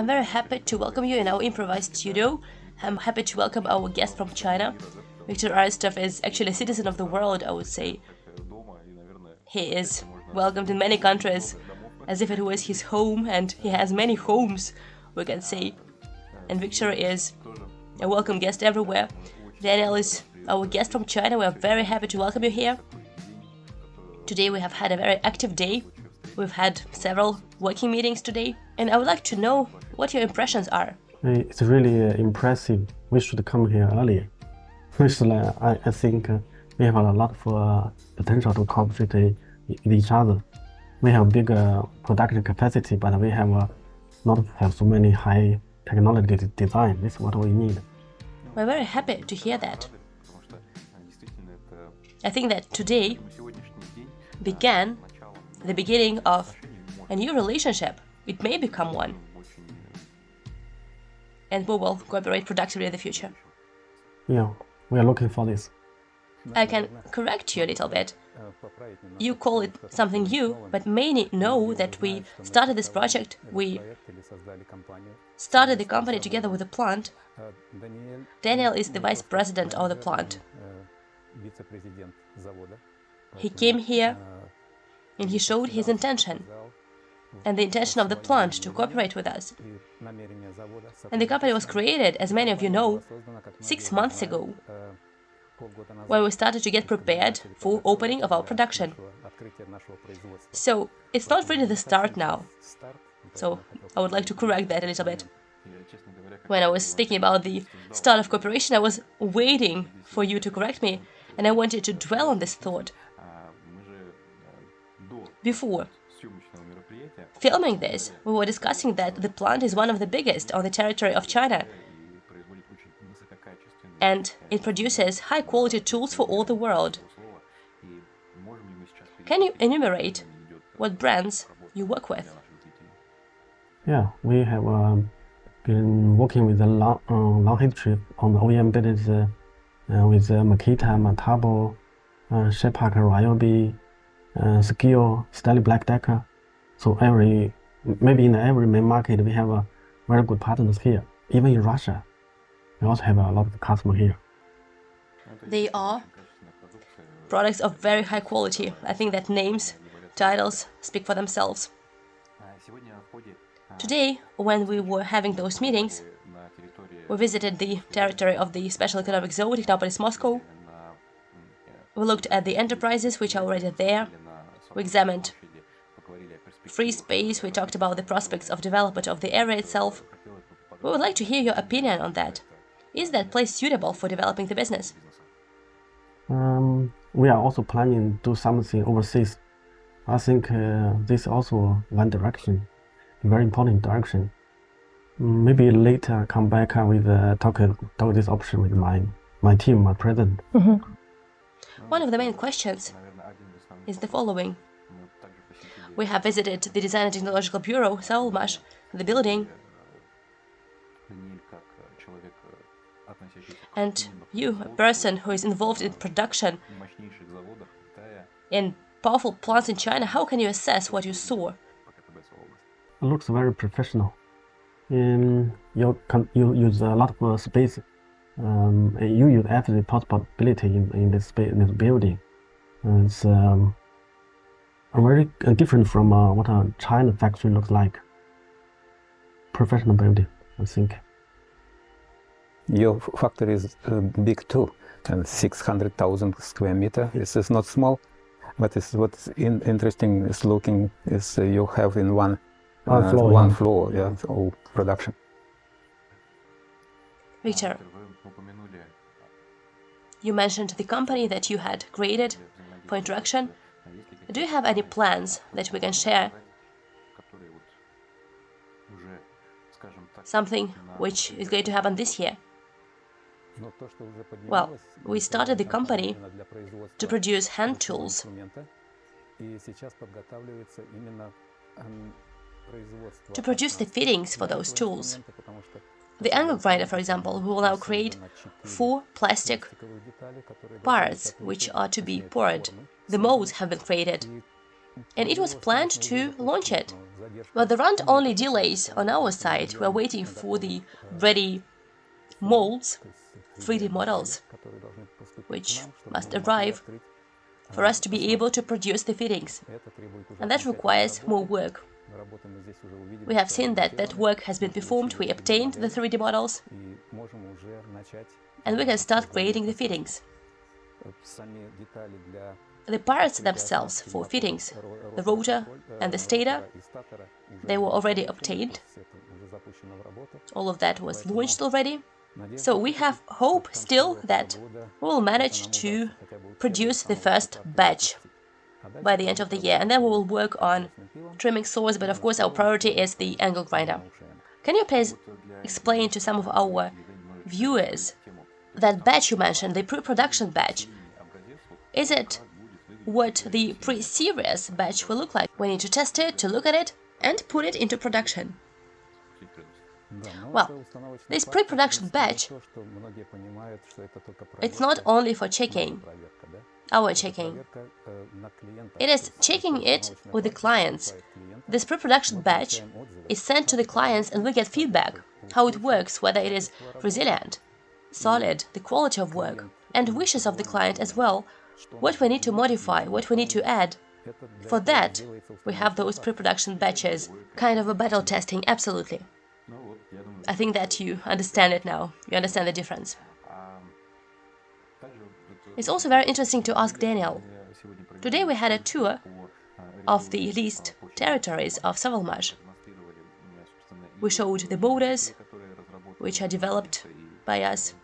I'm very happy to welcome you in our improvised studio. I'm happy to welcome our guest from China. Viktor Aristov is actually a citizen of the world, I would say. He is welcomed in many countries as if it was his home, and he has many homes, we can say. And Viktor is a welcome guest everywhere. Daniel is our guest from China. We are very happy to welcome you here. Today we have had a very active day. We've had several working meetings today, and I would like to know what your impressions are. It's really uh, impressive. We should come here earlier. Firstly, I, I think uh, we have a lot of uh, potential to cooperate uh, with each other. We have bigger production capacity, but we have uh, not have so many high technology design. This is what we need. We're very happy to hear that. I think that today began the beginning of a new relationship. It may become one. And we will cooperate productively in the future. Yeah, we are looking for this. I can correct you a little bit. You call it something new, but many know that we started this project, we started the company together with the plant. Daniel is the vice president of the plant. He came here and he showed his intention and the intention of the plant to cooperate with us. And the company was created, as many of you know, six months ago, when we started to get prepared for opening of our production. So it's not really the start now. So I would like to correct that a little bit. When I was speaking about the start of cooperation, I was waiting for you to correct me, and I wanted to dwell on this thought. Before. Filming this, we were discussing that the plant is one of the biggest on the territory of China, and it produces high-quality tools for all the world. Can you enumerate what brands you work with? Yeah, we have um, been working with a long, uh, long history on the OEM business uh, uh, with uh, Makita, Metabo, uh, Shepak, Ryobi, uh, Skil, Black Decker. So every, maybe in every main market, we have uh, very good partners here. Even in Russia, we also have a lot of customers here. They are products of very high quality. I think that names, titles speak for themselves. Today, when we were having those meetings, we visited the territory of the Special Economic Zone, Technopolis Moscow. We looked at the enterprises which are already there. We examined free space, we talked about the prospects of development of the area itself. We would like to hear your opinion on that. Is that place suitable for developing the business? Um, we are also planning to do something overseas. I think uh, this is also one direction, a very important direction. Maybe later come back with uh, talk, talk this option with my, my team, my president. Mm -hmm. One of the main questions is the following. We have visited the Design and Technological Bureau, Sovelmash, the building, and you, a person who is involved in production in powerful plants in China, how can you assess what you saw? It looks very professional. Um, you, you use a lot of uh, space. Um, you use every possibility in, in this, in this building. It's um, very different from uh, what a China factory looks like. Professional building, I think. Your factory is uh, big too, and 600,000 square meter. This is not small, but it's what's in, interesting is looking is uh, you have in one one uh, floor, one yeah. floor, yeah, all production. Victor, you mentioned the company that you had created for interaction. Do you have any plans that we can share? Something which is going to happen this year? Well, we started the company to produce hand tools. To produce the fittings for those tools. The angle grinder, for example, will now create four plastic parts which are to be poured. The molds have been created. And it was planned to launch it But there aren't only delays on our side, we're waiting for the ready molds, 3D models, which must arrive for us to be able to produce the fittings. And that requires more work. We have seen that that work has been performed, we obtained the 3D models, and we can start creating the fittings. The parts themselves for fittings, the rotor and the stator, they were already obtained. All of that was launched already. So we have hope still that we will manage to produce the first batch by the end of the year, and then we will work on trimming saws, but of course our priority is the angle grinder. Can you please explain to some of our viewers that batch you mentioned, the pre-production batch, is it what the pre-series batch will look like? We need to test it, to look at it, and put it into production. Well, this pre-production batch, it's not only for checking, our checking. It is checking it with the clients. This pre-production batch is sent to the clients and we get feedback, how it works, whether it is resilient, solid, the quality of work, and wishes of the client as well, what we need to modify, what we need to add. For that, we have those pre-production batches, kind of a battle testing, absolutely. I think that you understand it now, you understand the difference. It's also very interesting to ask Daniel. Today we had a tour of the leased territories of Sovelmash. We showed the borders, which are developed by us,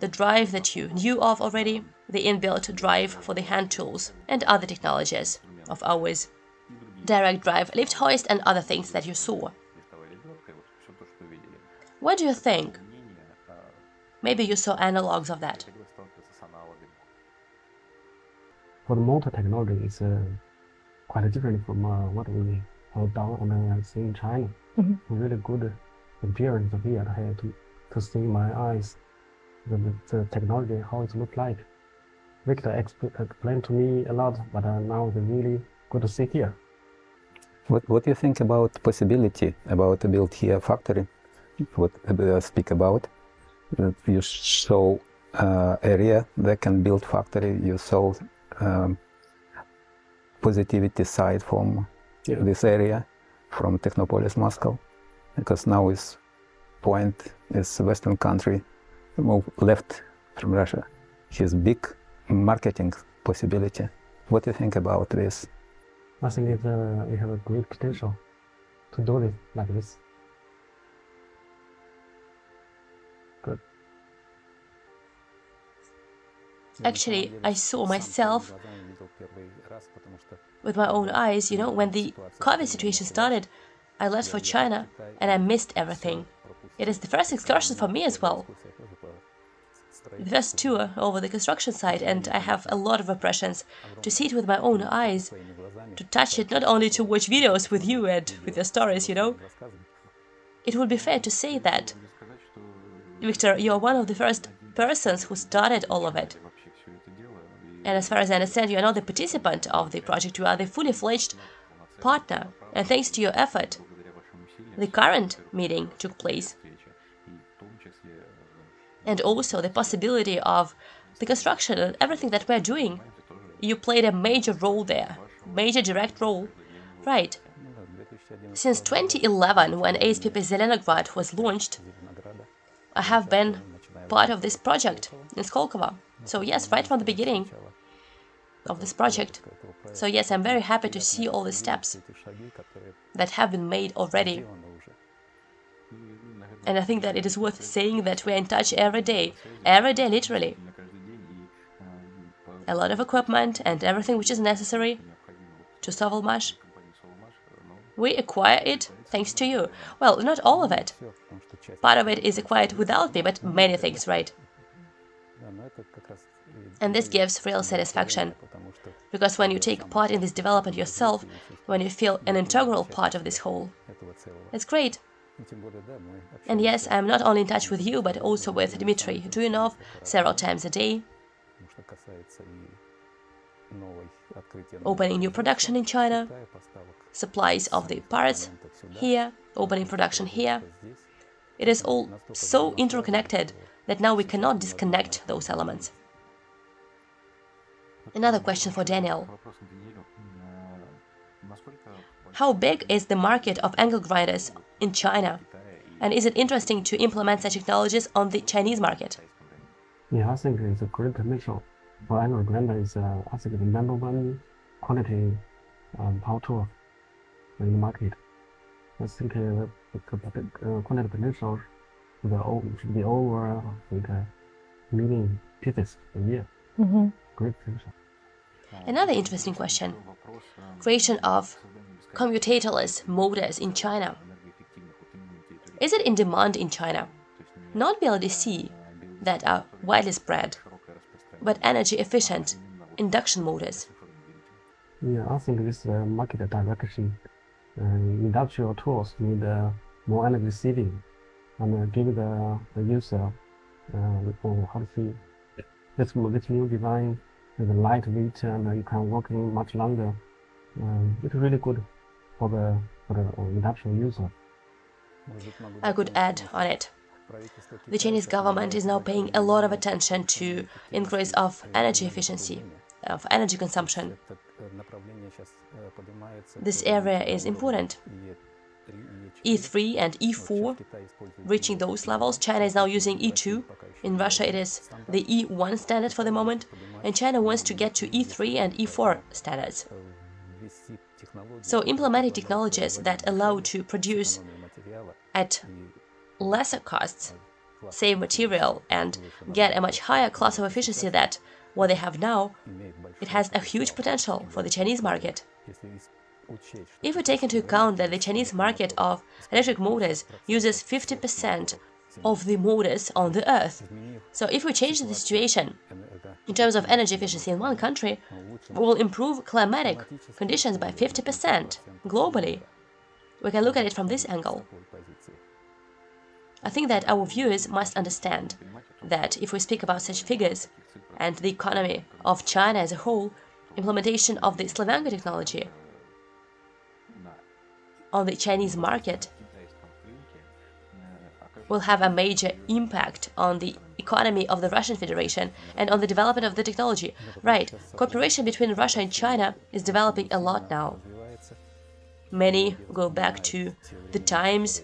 the drive that you knew of already, the inbuilt drive for the hand tools, and other technologies of ours, direct drive, lift hoist, and other things that you saw. What do you think? Maybe you saw analogs of that. For the motor technology, it's uh, quite different from uh, what we have done and uh, see in China. Mm -hmm. Really good appearance here. I had to, to see my eyes, the, the technology, how it looks like. Victor explained to me a lot, but uh, now it's really good to see here. What, what do you think about possibility about to build here a factory? What uh, speak about? You show uh, area that can build factory. You saw um, positivity side from yeah. this area, from Technopolis Moscow, because now is point is Western country move left from Russia. His big marketing possibility. What do you think about this? I think it, uh, we have a great potential to do it like this. Actually, I saw myself with my own eyes, you know, when the COVID situation started, I left for China and I missed everything. It is the first excursion for me as well. The first tour over the construction site and I have a lot of impressions to see it with my own eyes, to touch it, not only to watch videos with you and with your stories, you know. It would be fair to say that, Victor, you're one of the first persons who started all of it. And as far as I understand, you are not the participant of the project, you are the fully fledged partner. And thanks to your effort, the current meeting took place. And also the possibility of the construction and everything that we're doing. You played a major role there, major direct role. Right. Since 2011, when ASPP Zelenograd was launched, I have been part of this project in Skolkovo. So yes, right from the beginning, of this project. So yes, I'm very happy to see all the steps that have been made already. And I think that it is worth saying that we're in touch every day, every day literally. A lot of equipment and everything which is necessary to Sovelmash. We acquire it thanks to you. Well, not all of it. Part of it is acquired without me, but many things, right? And this gives real satisfaction. Because when you take part in this development yourself, when you feel an integral part of this whole, it's great. And yes, I'm not only in touch with you, but also with Dmitry Duyunov several times a day. opening new production in China, supplies of the parts here, opening production here. It is all so interconnected that now we cannot disconnect those elements. Another question for Daniel. How big is the market of angle grinders in China? And is it interesting to implement such technologies on the Chinese market? Yeah, I think it's a great potential. For angle grinder is, uh, I think, the number one quality um, power tool in the market. I think uh, the uh, quality potential should be over like a million pieces a year. Mm -hmm. Great potential. Another interesting question. Creation of commutatorless motors in China. Is it in demand in China? Not BLDC that are widely spread, but energy efficient induction motors. Yeah, I think this uh, market direction. Uh, industrial tools need uh, more energy saving and give the, the user uh, how to see this, this new design is lightweight and you can work in much longer. Um, it's really good for the, for the industrial user. I could add on it. The Chinese government is now paying a lot of attention to increase of energy efficiency, of energy consumption. This area is important. E3 and E4 reaching those levels. China is now using E2. In Russia it is the E1 standard for the moment. And China wants to get to E3 and E4 standards. So implementing technologies that allow to produce at lesser costs, save material, and get a much higher class of efficiency that what they have now, it has a huge potential for the Chinese market. If we take into account that the Chinese market of electric motors uses 50% of the motors on the Earth, so if we change the situation in terms of energy efficiency in one country, we will improve climatic conditions by 50% globally. We can look at it from this angle. I think that our viewers must understand that if we speak about such figures and the economy of China as a whole, implementation of the Slavyanka technology on the Chinese market will have a major impact on the economy of the Russian Federation and on the development of the technology. Right, cooperation between Russia and China is developing a lot now. Many go back to the times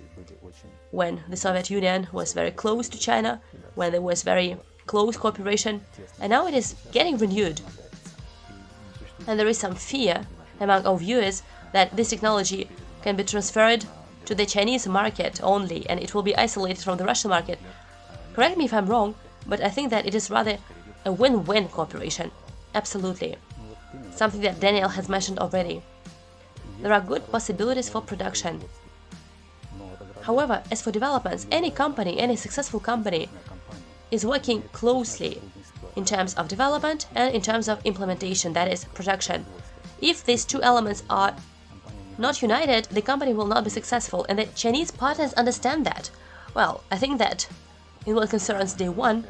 when the Soviet Union was very close to China, when there was very close cooperation, and now it is getting renewed. And there is some fear among our viewers that this technology can be transferred to the Chinese market only and it will be isolated from the Russian market. Correct me if I'm wrong, but I think that it is rather a win-win cooperation. Absolutely. Something that Daniel has mentioned already. There are good possibilities for production. However, as for developments, any company, any successful company is working closely in terms of development and in terms of implementation, that is, production. If these two elements are not united, the company will not be successful, and the Chinese partners understand that. Well, I think that in what concerns day one,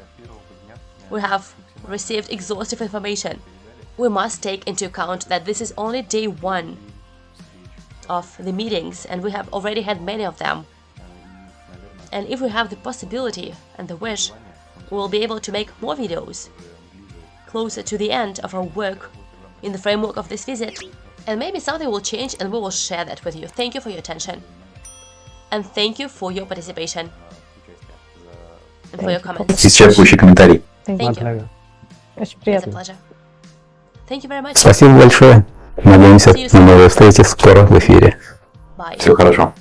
we have received exhaustive information. We must take into account that this is only day one of the meetings, and we have already had many of them. And if we have the possibility and the wish, we will be able to make more videos closer to the end of our work in the framework of this visit and maybe something will change and we will share that with you. Thank you for your attention. And thank you for your participation. And for your comments. Исчерпывающий комментарий. Thank My you. pleasure. Очень It's a приятно. pleasure. Thank you very much. Спасибо большое. Надеемся See you на soon. новые встречи скоро в эфире. Bye. Всего хорошего.